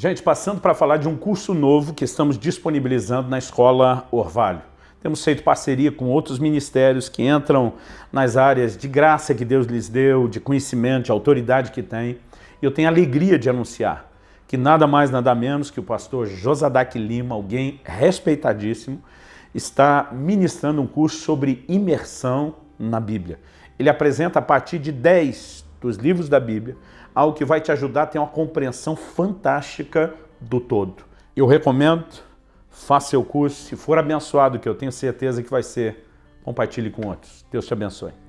Gente, passando para falar de um curso novo que estamos disponibilizando na Escola Orvalho. Temos feito parceria com outros ministérios que entram nas áreas de graça que Deus lhes deu, de conhecimento, de autoridade que tem. E eu tenho alegria de anunciar que nada mais, nada menos que o pastor Josadac Lima, alguém respeitadíssimo, está ministrando um curso sobre imersão na Bíblia. Ele apresenta a partir de 10 dos livros da Bíblia, algo que vai te ajudar a ter uma compreensão fantástica do todo. Eu recomendo, faça seu curso, se for abençoado, que eu tenho certeza que vai ser, compartilhe com outros. Deus te abençoe.